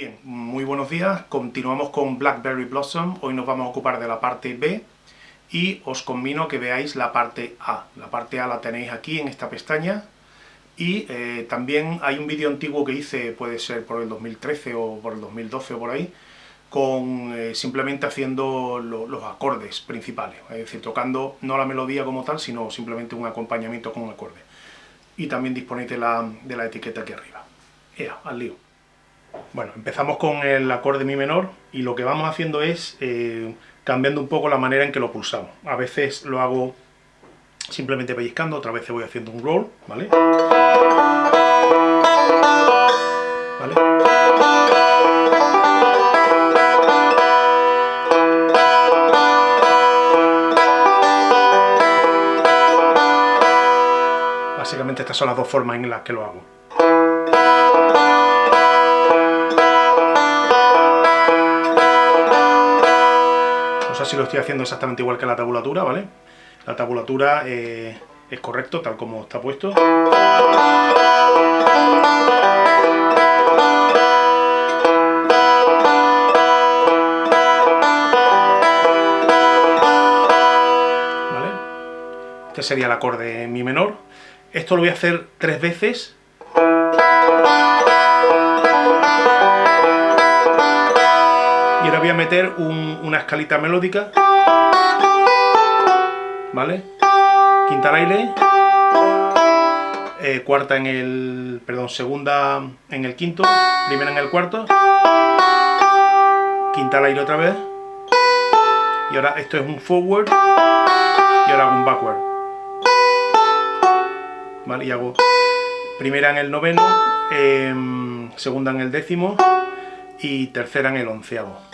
Bien, muy buenos días, continuamos con Blackberry Blossom, hoy nos vamos a ocupar de la parte B y os convino que veáis la parte A. La parte A la tenéis aquí en esta pestaña y eh, también hay un vídeo antiguo que hice, puede ser por el 2013 o por el 2012 o por ahí, con eh, simplemente haciendo los acordes principales, es decir, tocando no la melodía como tal, sino simplemente un acompañamiento con un acorde. Y también disponéis de la, de la etiqueta aquí arriba. Ea, al lío. Bueno, empezamos con el acorde mi menor y lo que vamos haciendo es eh, cambiando un poco la manera en que lo pulsamos. A veces lo hago simplemente pellizcando, otras veces voy haciendo un roll, ¿vale? ¿Vale? Básicamente estas son las dos formas en las que lo hago. Si lo estoy haciendo exactamente igual que la tabulatura, ¿vale? La tabulatura eh, es correcto, tal como está puesto. Este sería el acorde mi menor. Esto lo voy a hacer tres veces meter una escalita melódica, ¿vale? Quinta al aire, eh, cuarta en el, perdón, segunda en el quinto, primera en el cuarto, quinta al aire otra vez, y ahora esto es un forward, y ahora hago un backward, ¿vale? Y hago primera en el noveno, em, segunda en el décimo, y tercera en el onceavo.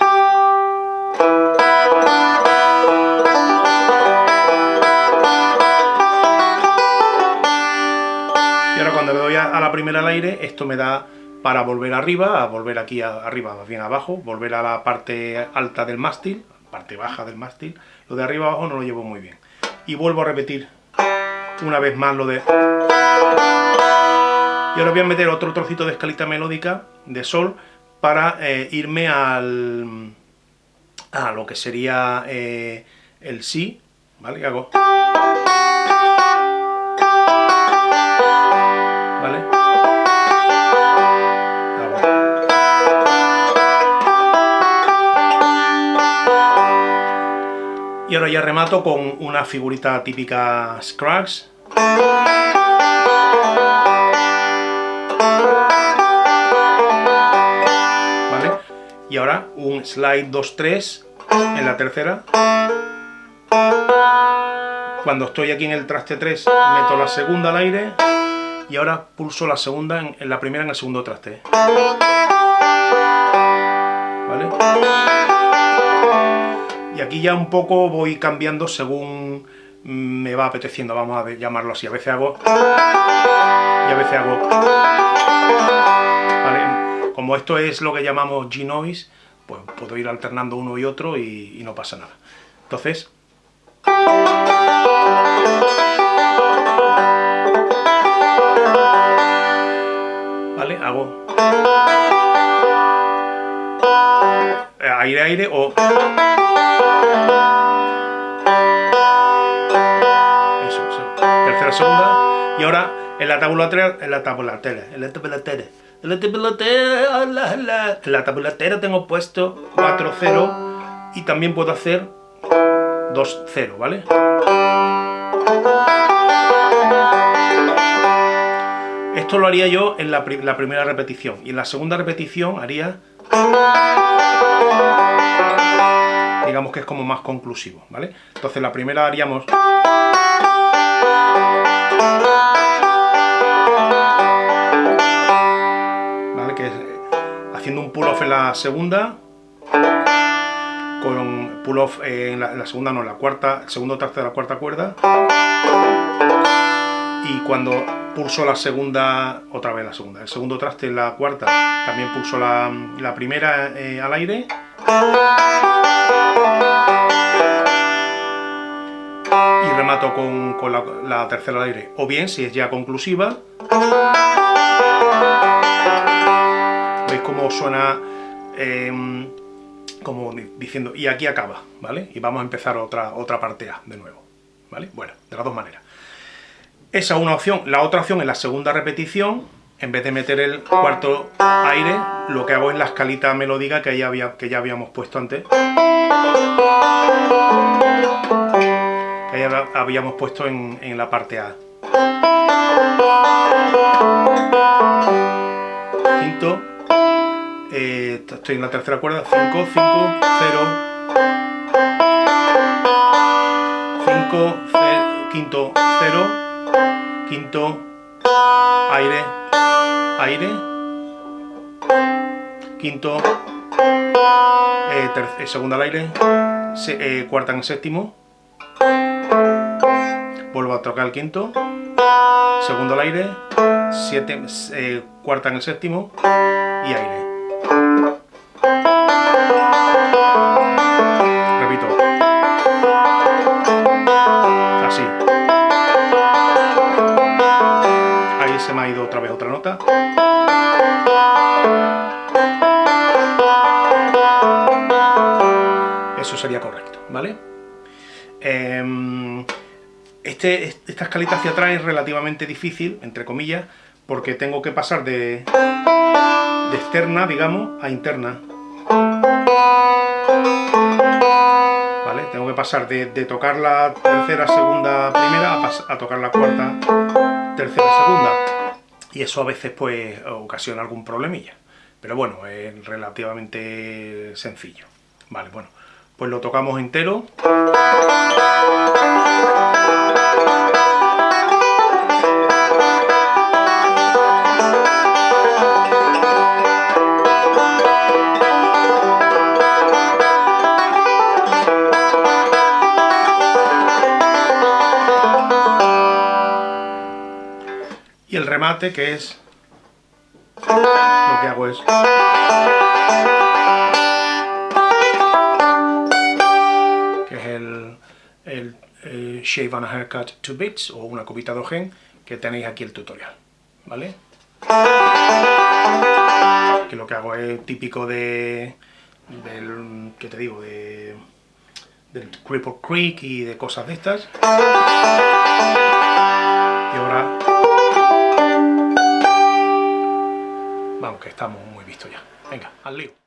Cuando le doy a, la primera al aire, esto me da para volver arriba, a volver aquí arriba, más bien abajo, volver a la parte alta del mástil, parte baja del mástil, lo de arriba abajo no lo llevo muy bien. Y vuelvo a repetir una vez más lo de... Y ahora voy a meter otro trocito de escalita melódica de sol para eh, irme al, a lo que sería eh, el si, ¿vale? hago... ya remato con una figurita típica Scruggs. y ahora un slide 2-3 en la tercera. Cuando estoy aquí en el traste 3 meto la segunda al aire y ahora pulso la segunda en, la primera en el segundo traste. ¿Vale? Y aquí ya un poco voy cambiando según me va apeteciendo, vamos a llamarlo así. A veces hago y a veces hago como esto es lo que llamamos G-Noise, pues puedo ir alternando uno y otro y, no pasa nada. Entonces... ¿Vale? Hago... Aire, aire o... tercera, segunda. Y ahora en la tabulatura, en la tabulatura, en la tabulatura en la tabulatera, en la tabulatera tengo puesto 4-0 y también puedo hacer 2-0, ¿vale? Esto lo haría yo en la, la, primera repetición y en la segunda repetición haría... Digamos que es como más conclusivo, ¿vale? Entonces la primera haríamos... haciendo un pull-off en la segunda, con pull-off en, la, segunda, no, en la cuarta, segundo traste de la cuarta cuerda, y cuando pulso la segunda, otra vez la segunda, el segundo traste en la cuarta, también pulso la, primera eh, al aire, y remato con, la, la tercera al aire, o bien, si es ya conclusiva, cómo suena em, como diciendo, y aquí acaba, ¿vale? Y vamos a empezar otra, otra parte A de nuevo, ¿vale? Bueno, de las dos maneras. Esa es una opción. La otra opción es la segunda repetición, en vez de meter el cuarto aire, lo que hago es la escalita melódica que ya, había, que ya habíamos puesto antes. Que habíamos puesto en, en la parte A. Quinto. Eh, estoy en la tercera cuerda. 5, 5, 0. 5, quinto, 0. Quinto, aire, aire. Quinto, eh, eh, segunda al aire. Cuarta en séptimo. Vuelvo a tocar el quinto segundo al aire, siete, eh, cuarta en el séptimo y aire. Repito. Así. Ahí se me ha ido otra vez otra nota. Eso sería correcto, ¿vale? Eh, este, esta escalita hacia atrás es relativamente difícil, entre comillas, porque tengo que pasar de, externa, digamos, a interna. ¿Vale? Tengo que pasar de, tocar la tercera, segunda, primera, a, tocar la cuarta, tercera, segunda. Y eso a veces pues ocasiona algún problemilla. Pero bueno, es relativamente sencillo. Vale, bueno, pues lo tocamos entero. Que es lo que hago es Shave on a Haircut 2 Bits o una cubita de ojen que tenéis aquí el tutorial, ¿vale? Que lo que hago es típico de... del... ¿qué te digo? de... del Cripple Creek y de cosas de estas. Y ahora... Vamos, que estamos muy vistos ya. Venga, al lío.